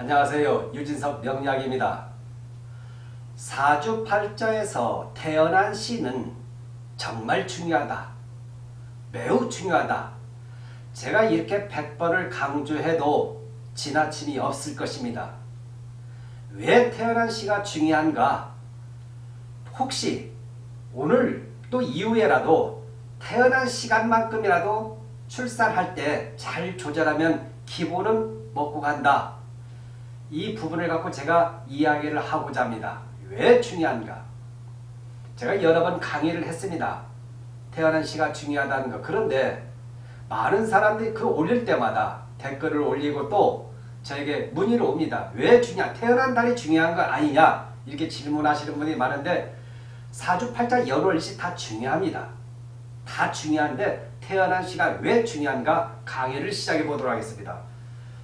안녕하세요. 유진석 명약입니다. 사주팔자에서 태어난 시는 정말 중요하다. 매우 중요하다. 제가 이렇게 100번을 강조해도 지나침이 없을 것입니다. 왜 태어난 시가 중요한가? 혹시 오늘 또 이후에라도 태어난 시간만큼이라도 출산할 때 잘 조절하면 기본은 먹고 간다. 이 부분을 갖고 제가 이야기를 하고자 합니다. 왜 중요한가? 제가 여러 번 강의를 했습니다. 태어난 시가 중요하다는 거. 그런데 많은 사람들이 그 올릴 때마다 댓글을 올리고 또 저에게 문의를 옵니다. 왜 중요한, 태어난 달이 중요한 거 아니냐? 이렇게 질문하시는 분이 많은데 사주팔자 연월시 다 중요합니다. 다 중요한데 태어난 시가 왜 중요한가 강의를 시작해 보도록 하겠습니다.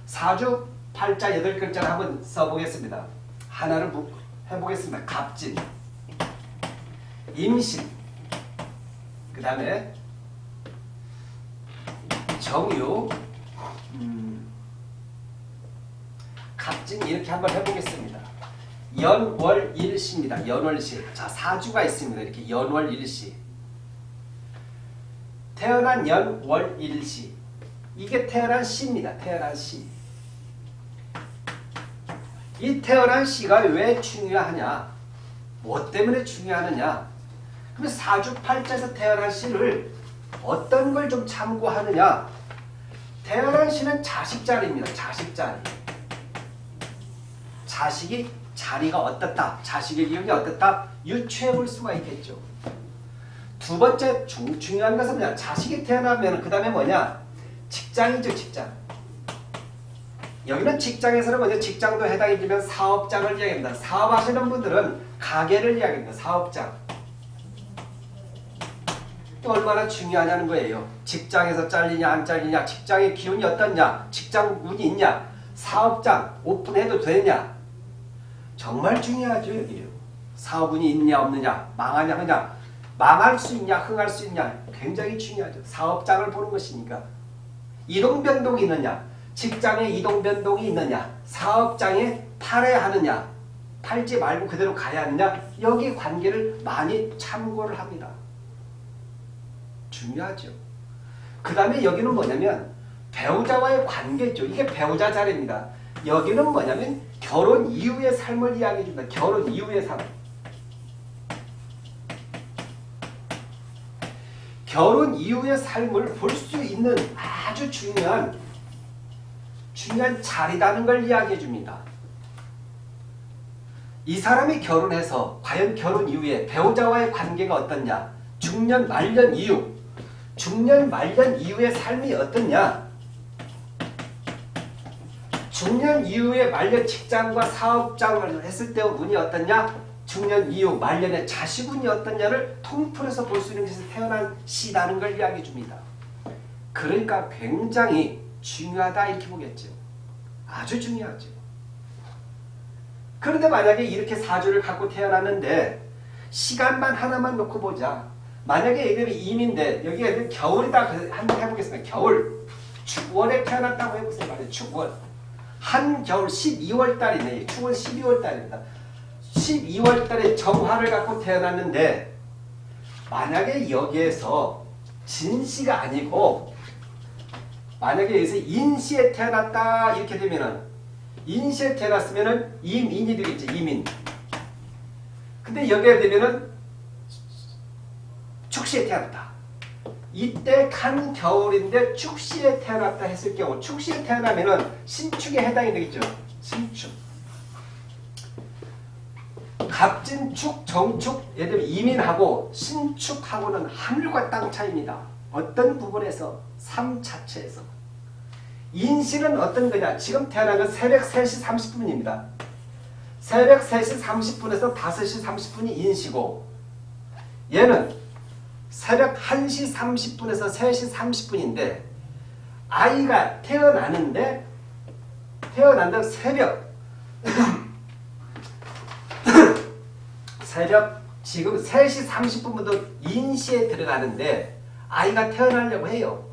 사주 팔자 여덟 글자를 한번 써보겠습니다. 하나를 해보겠습니다. 갑진, 임신, 그 다음에 정유, 음, 갑진 이렇게 한번 해보겠습니다. 연월일시입니다. 연월시. 자 사주가 있습니다. 이렇게 연월일시. 태어난 연월일시. 이게 태어난 시입니다. 태어난 시. 이 태어난 시가 왜 중요하냐? 뭐 때문에 중요하느냐? 그럼 사주팔자에서 태어난 시를 어떤 걸 좀 참고하느냐? 태어난 시는 자식 자리입니다. 자식 자리. 자식이 자리가 어떻다? 자식의 기억이 어떻다? 유추해 볼 수가 있겠죠. 두 번째 중, 중요한 것은? 자식이 태어나면 그 다음에 뭐냐? 직장이죠. 직장. 여기는 직장에서는 먼저 직장도 해당이 되면 사업장을 이야기합니다. 사업하시는 분들은 가게를 이야기합니다. 사업장. 또 얼마나 중요하냐는 거예요. 직장에서 잘리냐 안 잘리냐 직장의 기운이 어떻냐 직장 운이 있냐 사업장 오픈해도 되냐 정말 중요하죠 여기요. 사업운이 있냐 없느냐 망하냐 하냐 망할 수 있냐 흥할 수 있냐 굉장히 중요하죠. 사업장을 보는 것이니까 이동변동이 있느냐 직장에 이동 변동이 있느냐 사업장에 팔아야 하느냐 팔지 말고 그대로 가야 하느냐 여기 관계를 많이 참고를 합니다. 중요하죠. 그 다음에 여기는 뭐냐면 배우자와의 관계죠. 이게 배우자 자리입니다. 여기는 뭐냐면 결혼 이후의 삶을 이야기해 줍니다. 결혼 이후의 삶. 결혼 이후의 삶을 볼 수 있는 아주 중요한 중요한 자리라는 걸 이야기해 줍니다. 이 사람이 결혼해서 과연 결혼 이후에 배우자와의 관계가 어떻냐 중년 말년 이후 중년 말년 이후의 삶이 어떻냐 중년 이후에 말년 직장과 사업장을 했을 때 운이 어떻냐 중년 이후 말년의 자식운이 어떻냐를 통틀어서 볼 수 있는 것이 태어난 시라는 걸 이야기해 줍니다. 그러니까 굉장히 중요하다 이렇게 보겠죠. 아주 중요하죠. 그런데 만약에 이렇게 사주를 갖고 태어났는데 시간만 하나만 놓고 보자. 만약에 얘들이 임인데 여기에 겨울이다 한번 해보겠습니다. 겨울 축월에 태어났다고 해보세요. 말이에요. 축월 한겨울 12월 달이네. 축월 12월 달입니다. 12월 달에 정화를 갖고 태어났는데 만약에 여기에서 진시가 아니고 만약에 여기서 인시에 태어났다 이렇게 되면은 인시에 태어났으면은 임인이 되겠죠. 임인. 근데 여기에 되면은 축시에 태어났다. 이때 간 겨울인데 축시에 태어났다 했을 경우 축시에 태어나면은 신축에 해당이 되겠죠. 신축. 갑진축, 정축, 예를 들면 이민하고 신축하고는 하늘과 땅 차이입니다. 어떤 부분에서 삶 자체에서. 인신은 어떤 거냐? 지금 태어난 건 새벽 3시 30분입니다. 새벽 3시 30분에서 5시 30분이 인시고 얘는 새벽 1시 30분에서 3시 30분인데 아이가 태어나는데 태어난다 새벽. 새벽 지금 3시 30분부터 인시에 들어가는데 아이가 태어나려고 해요.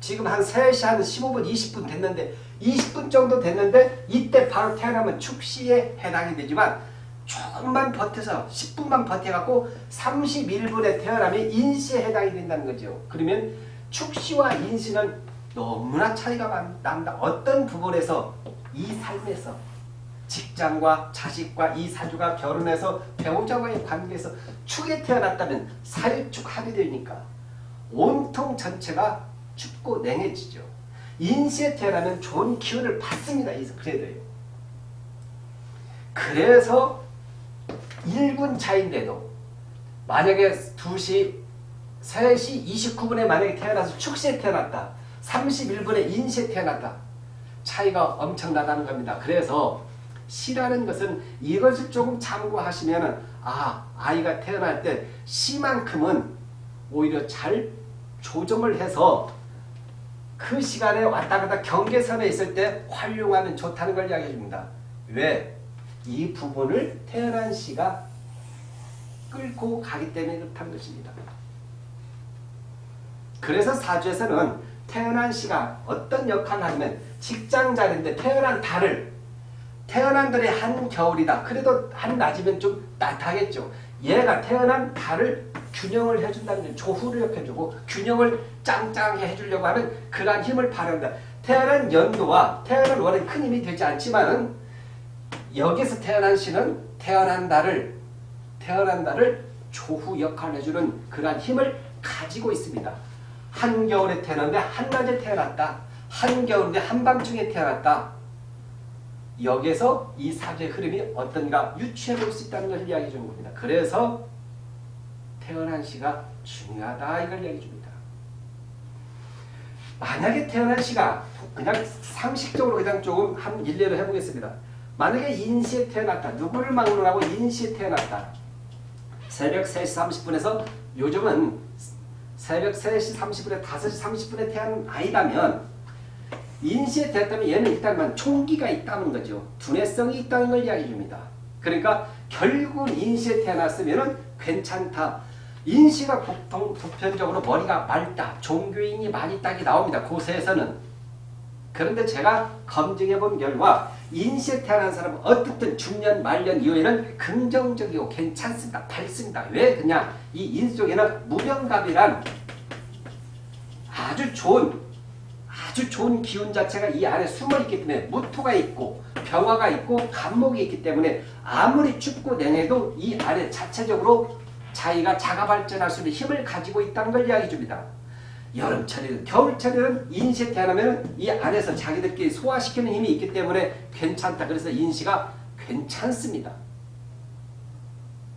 지금 한 3시 한 15분 20분 됐는데 20분 정도 됐는데 이때 바로 태어나면 축시에 해당이 되지만 조금만 버텨서 10분만 버텨갖고 31분에 태어나면 인시에 해당이 된다는 거죠. 그러면 축시와 인시는 너무나 차이가 많- 납니다. 어떤 부분에서 이 삶에서 직장과 자식과 이 사주가 결혼해서 배우자와의 관계에서 축에 태어났다면 합이 되니까 온통 전체가 춥고 냉해지죠. 인시에 태어나면 좋은 기운을 받습니다. 이 그래도요. 그래서 1분 차인데도 만약에 2시, 3시 29분에 만약에 태어나서 축시에 태어났다. 31분에 인시에 태어났다. 차이가 엄청나다는 겁니다. 그래서 시라는 것은 이것을 조금 참고하시면 아 아이가 태어날 때 시만큼은 오히려 잘 조정을 해서 그 시간에 왔다 갔다 경계선에 있을 때 활용하면 좋다는 걸 이야기해 줍니다. 왜? 이 부분을 태어난 시가 끌고 가기 때문에 그렇다는 것입니다. 그래서 사주에서는 태어난 시가 어떤 역할을 하냐면 직장자리인데 태어난 달을 태어난 달이 한겨울이다. 그래도 한낮이면 좀 따뜻하겠죠. 얘가 태어난 달을 균형을 해준다는 건 조후를 해주고 균형을 짱짱하게 해주려고 하면 그러한 힘을 발휘한다. 태어난 연도와 태어난 월은 큰 힘이 되지 않지만은 여기서 태어난 시는 태어난 달을 태어난 달을 조후 역할을 해주는 그러한 힘을 가지고 있습니다. 한겨울에 태어났는데 한낮에 태어났다. 한겨울인데 한밤중에 태어났다. 여기에서 이 사주의 흐름이 어떤가 유추해 볼 수 있다는 것을 이야기해 주는 겁니다. 그래서 태어난 시가 중요하다 이걸 이야기해 줍니다. 만약에 태어난 시가 그냥 상식적으로 그냥 조금 한 일례로 해보겠습니다. 만약에 인시에 태어났다. 누구를 막론하고 인시에 태어났다. 새벽 3시 30분에서 요즘은 새벽 3시 30분에 5시 30분에 태어난 아이라면 인시에 태어났다면 얘는 일단만 총기가 있다는 거죠. 두뇌성이 있다는 걸 이야기해 줍니다. 그러니까 결국 인시에 태어났으면 괜찮다. 인시가 보통 보편적으로 머리가 맑다. 종교인이 많이 딱이 나옵니다. 고세에서는. 그런데 제가 검증해 본 결과 인시에 태어난 사람은 어떻든 중년 말년 이후에는 긍정적이고 괜찮습니다. 밝습니다. 왜 그냥 이 인 속에는 무병갑이란 아주 좋은 아주 좋은 기운 자체가 이 안에 숨어있기 때문에 무토가 있고 병화가 있고 간목이 있기 때문에 아무리 춥고 냉해도 이 안에 자체적으로 자기가 자가 발전할 수 있는 힘을 가지고 있다는 걸 이야기해 줍니다. 여름철이든 겨울철이든 인시에 태어나면 이 안에서 자기들끼리 소화시키는 힘이 있기 때문에 괜찮다. 그래서 인시가 괜찮습니다.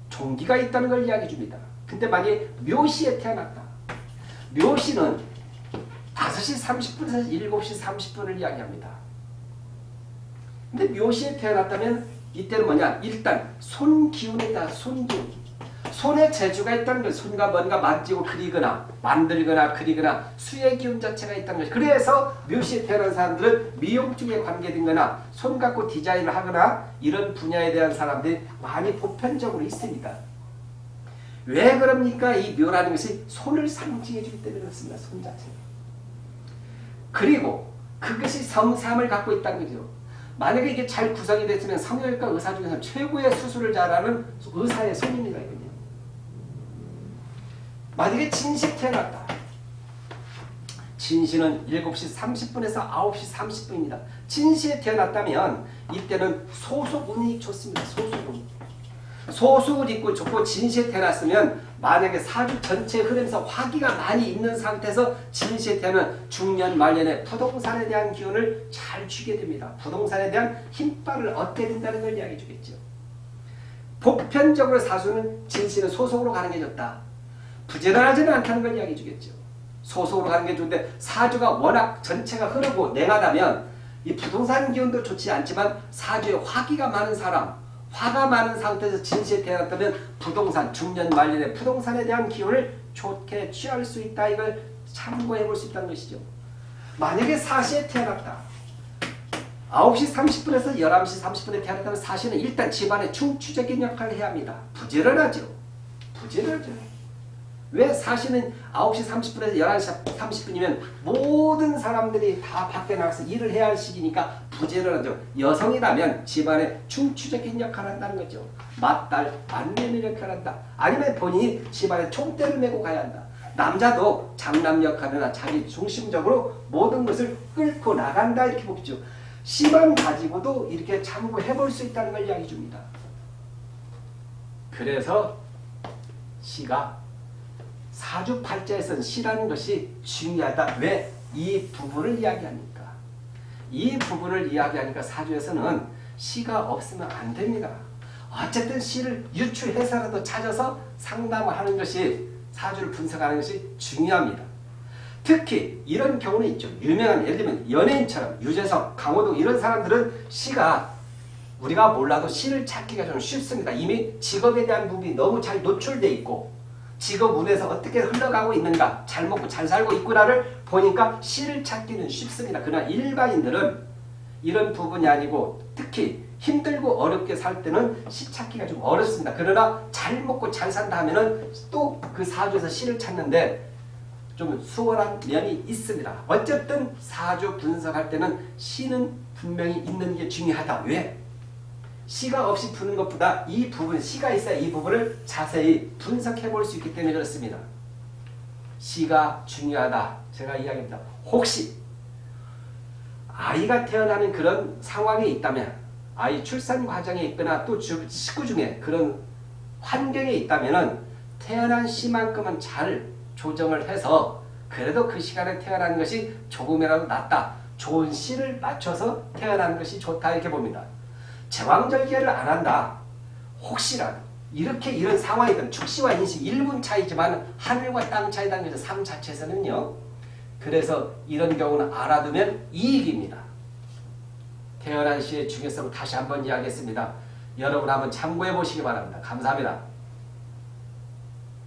종기가 있다는 걸 이야기해 줍니다. 근데 만약에 묘시에 태어났다. 묘시는 5시 30분에서 7시 30분을 이야기합니다. 근데 묘시에 태어났다면 이때는 뭐냐? 일단 손 기운이다. 손 기운. 손에 재주가 있다는 것, 손과 뭔가 만지고 그리거나 만들거나 그리거나 수의 기운 자체가 있다는 것. 그래서 묘시에 태어난 사람들은 미용 쪽에 관계된 거나 손 갖고 디자인을 하거나 이런 분야에 대한 사람들이 많이 보편적으로 있습니다. 왜 그럽니까? 이 묘라는 것이 손을 상징해 주기 때문에 그렇습니다. 손 자체가. 그리고 그것이 성삼을 갖고 있다는 거죠. 만약에 이게 잘 구성이 됐으면 성형외과 의사 중에서 최고의 수술을 잘하는 의사의 손입니다. 이건요. 만약에 진시 태어났다. 진시는 7시 30분에서 9시 30분입니다. 진시에 태어났다면 이때는 소속 운이 좋습니다. 소속 운. 소속을 입고 좋고 진시에 태어났으면 만약에 사주 전체 흐름에서 화기가 많이 있는 상태에서 진시에 태어나면 중년 말년에 부동산에 대한 기운을 잘 쥐게 됩니다. 부동산에 대한 힘발을 얻게 된다는 걸 이야기해 주겠죠. 보편적으로 사주는 진시는 소속으로 가는 게 좋다. 부지런하지는 않다는 걸 이야기해 주겠죠. 소속으로 가는 게 좋은데 사주가 워낙 전체가 흐르고 냉하다면 이 부동산 기운도 좋지 않지만 사주에 화기가 많은 사람 화가 많은 상태에서 진시에 태어났다면 부동산, 중년 말년에 부동산에 대한 기운을 좋게 취할 수 있다. 이걸 참고해 볼 수 있다는 것이죠. 만약에 사시에 태어났다. 9시 30분에서 11시 30분에 태어났다면 사시는 일단 집안에 중추적인 역할을 해야 합니다. 부지런하죠. 부지런하죠. 왜 사시는 9시 30분에서 11시 30분이면 모든 사람들이 다 밖에 나가서 일을 해야 할 시기니까 부지런하죠. 여성이라면 집안에 중추적인 역할을 한다는 거죠. 맏딸, 만내는 역할을 한다. 아니면 본인이 집안에 총대를 메고 가야 한다. 남자도 장남 역할이나 자기 중심적으로 모든 것을 끌고 나간다 이렇게 보죠. 시만 가지고도 이렇게 참고해 볼 수 있다는 걸 이야기 줍니다. 그래서 시가 사주팔자에서는 시라는 것이 중요하다. 왜? 이 부분을 이야기하니까. 이 부분을 이야기하니까 사주에서는 시가 없으면 안 됩니다. 어쨌든 시를 유추해서라도 찾아서 상담을 하는 것이 사주를 분석하는 것이 중요합니다. 특히 이런 경우는 있죠. 유명한 예를 들면 연예인처럼 유재석, 강호동 이런 사람들은 시가 우리가 몰라도 시를 찾기가 좀 쉽습니다. 이미 직업에 대한 부분이 너무 잘 노출돼 있고 직업 운에서 어떻게 흘러가고 있는가 잘 먹고 잘 살고 있구나를 보니까 시를 찾기는 쉽습니다. 그러나 일반인들은 이런 부분이 아니고 특히 힘들고 어렵게 살 때는 시 찾기가 좀 어렵습니다. 그러나 잘 먹고 잘 산다 하면은 또 그 사주에서 시를 찾는데 좀 수월한 면이 있습니다. 어쨌든 사주 분석할 때는 시는 분명히 있는 게 중요하다. 왜? 시가 없이 푸는 것보다 이 부분, 시가 있어야 이 부분을 자세히 분석해 볼 수 있기 때문에 그렇습니다. 시가 중요하다. 제가 이야기합니다. 혹시 아이가 태어나는 그런 상황이 있다면 아이 출산 과정에 있거나 또 주, 식구 중에 그런 환경에 있다면 태어난 시만큼은 잘 조정을 해서 그래도 그 시간에 태어난 것이 조금이라도 낫다. 좋은 시를 맞춰서 태어난 것이 좋다 이렇게 봅니다. 제왕절개를 안 한다. 혹시라도 이렇게 이런 상황이든 축시와 인시 1분 차이지만 하늘과 땅 차이라는 것은 삶 자체에서는요. 그래서 이런 경우는 알아두면 이익입니다. 태어난 시의 중요성을 다시 한번 이야기했습니다. 여러분 한번 참고해 보시기 바랍니다. 감사합니다.